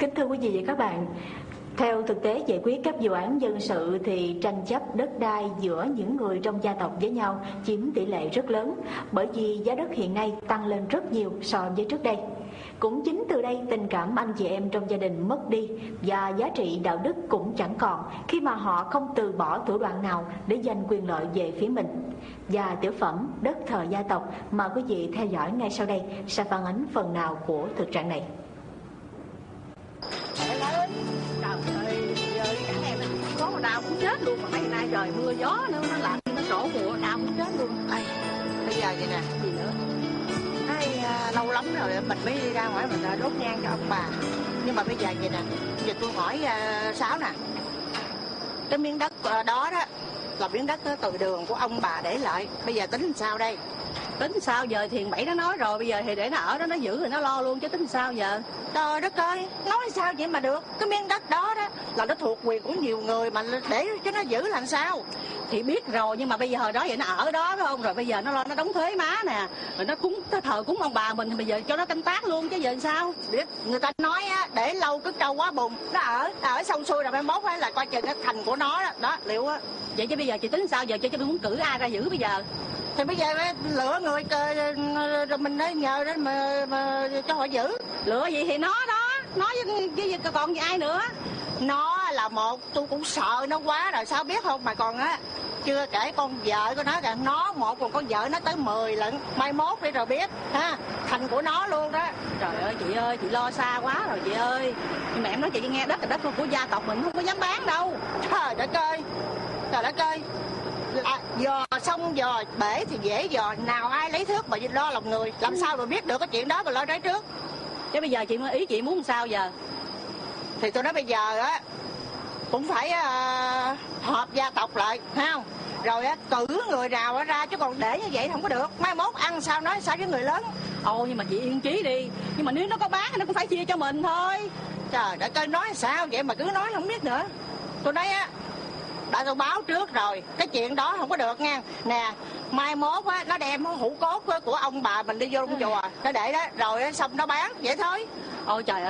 Kính thưa quý vị và các bạn, theo thực tế giải quyết các vụ án dân sự thì tranh chấp đất đai giữa những người trong gia tộc với nhau chiếm tỷ lệ rất lớn bởi vì giá đất hiện nay tăng lên rất nhiều so với trước đây. Cũng chính từ đây tình cảm anh chị em trong gia đình mất đi và giá trị đạo đức cũng chẳng còn khi mà họ không từ bỏ thủ đoạn nào để giành quyền lợi về phía mình. Và tiểu phẩm Đất thờ gia tộc mà quý vị theo dõi ngay sau đây sẽ phản ánh phần nào của thực trạng này. Mưa gió nữa nó lạnh nó đổ mùa đau chết luôn. Ai, bây giờ vậy nè. Gì nữa? Ai, à, lâu lắm rồi mình mới đi ra ngoài mình à, đốt nhang cho ông bà. Nhưng mà bây giờ vậy nè giờ tôi hỏi à, sáu nè. Cái miếng đất à, đó đó là miếng đất à, từ đường của ông bà để lại. Bây giờ tính làm sao đây tính sao giờ thiền bảy nó nói rồi bây giờ thì để nó ở đó nó giữ thì nó lo luôn chứ tính sao giờ? Trời đất ơi nói sao vậy mà được? Cái miếng đất đó đó là nó thuộc quyền của nhiều người mà để cho nó giữ làm sao? Thì biết rồi nhưng mà bây giờ hồi đó vậy nó ở đó phải không? Rồi bây giờ nó lo nó đóng thuế má nè rồi nó cúng nó thờ cúng ông bà mình thì bây giờ cho nó canh tác luôn chứ giờ sao? Biết người ta nói á để lâu cứ trâu quá bùng nó ở ở xong xuôi rồi mai mốt á là coi chừng cái thành của nó đó đó liệu á. Vậy chứ bây giờ chị tính sao giờ? Chứ tôi muốn cử ai ra giữ bây giờ thì bây giờ á, lựa người rồi mình nói nhờ đến mà, mà cho họ giữ. Lựa gì thì nó đó nói với, với, với còn với ai nữa? Nó là một tôi cũng sợ nó quá rồi sao biết không? Mà còn á chưa kể con vợ của nó kìa nó một còn con vợ nó tới 10 lận mai mốt đi rồi biết ha thành của nó luôn đó. Trời ơi chị ơi chị lo xa quá rồi chị ơi. Nhưng mà em nói chị nghe đất là đất của gia tộc mình không có dám bán đâu. Trời đất ơi trời đất ơi à, dò xong dò bể thì dễ dò nào ai lấy thước mà lo lòng người làm sao mà biết được cái chuyện đó mà lo trái trước? Chứ bây giờ chị ý chị muốn sao giờ? Thì tôi nói bây giờ á cũng phải uh, họp gia tộc lại thấy không? Rồi á cử người nào á ra chứ còn để như vậy không có được. Mai mốt ăn sao nói sao với người lớn? Ồ nhưng mà chị yên trí đi. Nhưng mà nếu nó có bán thì nó cũng phải chia cho mình thôi. Trời đất ơi nói sao vậy mà cứ nói không biết nữa. Tôi nói á đã tôi báo trước rồi. Cái chuyện đó không có được nha. Nè, mai mốt á, nó đem hũ cốt của ông bà mình đi vô trong chùa. Nó để đó, rồi xong nó bán, vậy thôi. Ôi trời ơi.